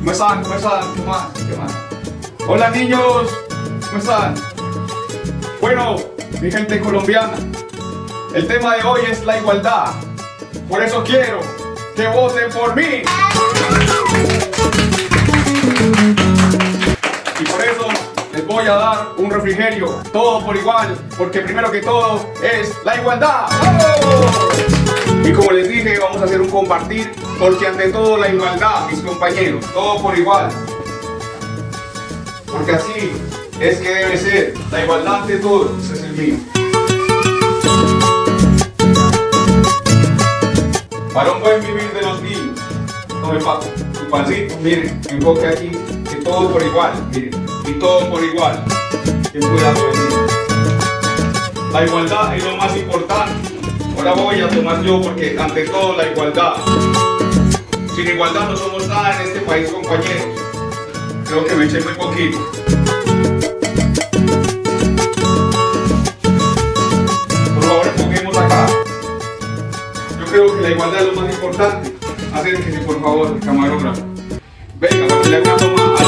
¿Cómo están? ¿Cómo están? ¿Qué más? ¿Qué más? Hola niños, ¿cómo están? Bueno, mi gente colombiana, el tema de hoy es la igualdad. Por eso quiero que voten por mí. Y por eso les voy a dar un refrigerio, todo por igual, porque primero que todo es la igualdad. ¡Vamos! Y como les dije, vamos a hacer un compartir, porque ante todo la igualdad, mis compañeros, todo por igual. Porque así es que debe ser, la igualdad ante todo, ese es el mío. Para un buen vivir de los niños, tome papo, su pancito, miren, enfoque aquí, que todo por igual, miren, y todo por igual. Cuidado, vecino. La igualdad es lo más importante. Ahora voy a tomar yo porque ante todo la igualdad. Sin igualdad no somos nada en este país, compañeros. Creo que me eché muy poquito. Por favor, enfoquemos acá. Yo creo que la igualdad es lo más importante. Acérquese, por favor, camarógrafo. Venga, para que le haga una toma